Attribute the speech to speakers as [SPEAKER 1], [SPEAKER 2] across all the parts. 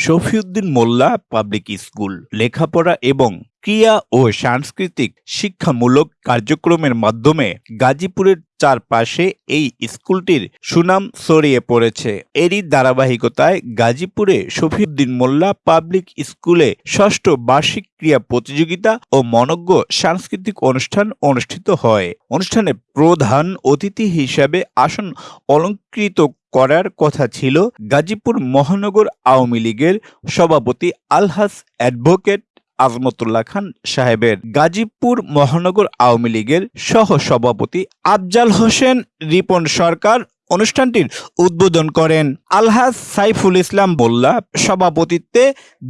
[SPEAKER 1] শফিউদ্দিন মোল্লা public school, লেখাপড়া এবং ক্রিয়া ও সাংস্কৃতিক শিক্ষামূলক কার্যক্রমের মাধ্যমে গাজীপুরের চারপাশে এই স্কুলটির সুনাম ছড়িয়ে পড়েছে। এরই ধারাবাহিকতায় গাজীপুরে শফিউদ্দিন মোল্লা পাবলিক স্কুলে ষষ্ঠ বার্ষিক ক্রীড়া প্রতিযোগিতা ও মনজ্ঞ সাংস্কৃতিক অনুষ্ঠান অনুষ্ঠিত হয়। অনুষ্ঠানে প্রধান অতিথি হিসাবে আসন অলঙ্কৃত করার কথা ছিল গাজীপুর মহানগর আওয়ামী লীগের সভাপতি আলহাস অ্যাডভোকেট আজমতুল্লাহ খান সাহেবের। গাজীপুর মহানগর আওয়ামী লীগের সহ সভাপতি আফজাল হোসেন রিপন সরকার অনুষ্ঠানটির উদ্বোধন করেন আলহাজ সাইফুল ইসলাম মোল্লা সভাপতিত্বে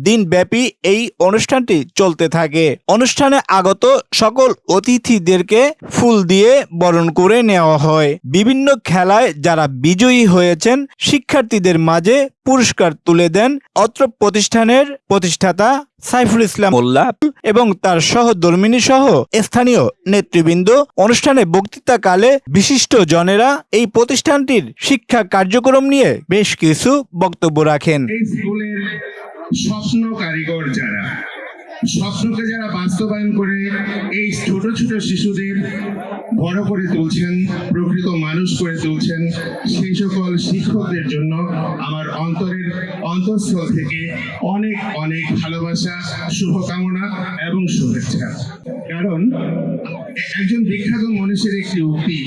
[SPEAKER 1] দিনব্যাপী এই অনুষ্ঠানটি চলতে থাকে। অনুষ্ঠানে আগত সকল অতিথিদেরকে ফুল দিয়ে বরণ করে নেওয়া হয়। বিভিন্ন খেলায় যারা বিজয়ী হয়েছেন, শিক্ষার্থীদের মাঝে পুরস্কার তুলে দেন। অত্র প্রতিষ্ঠানের প্রতিষ্ঠাতা সাইফুল ইসলাম মোল্লা এবং তার সহধর্মিনী সহ স্থানীয় নেতৃবৃন্দ অনুষ্ঠানে বক্তৃতাকালে বিশিষ্ট জনেরা এই প্রতিষ্ঠানটির শিক্ষা কার্যক্রম নিয়ে বেশ কিছু বক্তব্য রাখেন।
[SPEAKER 2] স্বপ্ন কারিগর যারা স্বপ্নকে যারা বাস্তবায়ন করে এই ছোট ছোট শিশুদের বড় করে তুলছেন, প্রকৃত মানুষ করে তুলছেন, সেই সকল শিক্ষকদের জন্য আমার অন্তরের অন্তঃস্থল থেকে অনেক অনেক ভালোবাসা, শুভকামনা এবং শুভেচ্ছা। কারণ একজন বিখ্যাত মানুষের একটি উক্তি,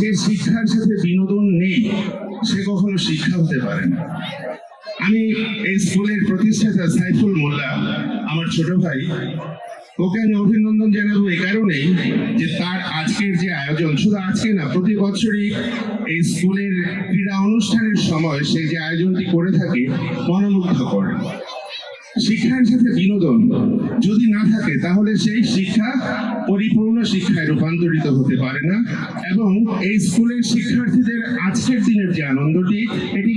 [SPEAKER 2] যে শিক্ষার সাথে বিনোদন নেই, সে কখনো শিক্ষা হতে পারে না। আমি এই স্কুলের প্রতিষ্ঠাতা সাইফুল মোল্লা, আমার ছোট ভাই। ওকে আমি অভিনন্দন জানাব এই কারণেই যে তার আজকের যে আয়োজন, শুধু আজকে না, প্রতি বছরই এই স্কুলের ক্রীড়া অনুষ্ঠানের সময় সে যে আয়োজনটি করে থাকে, মনোমুগ্ধকর। শিক্ষার সাথে বিনোদন যদি না থাকে, তাহলে সেই শিক্ষা পরিপূর্ণ শিক্ষায় রূপান্তরিত হতে পারে না। এবং এই স্কুলের শিক্ষার্থীদের আজকের দিনের যে আনন্দটি, এটি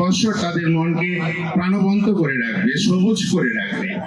[SPEAKER 2] বৎসর তাদের মনকে প্রাণবন্ত করে রাখবে সবুজ করে রাখবে।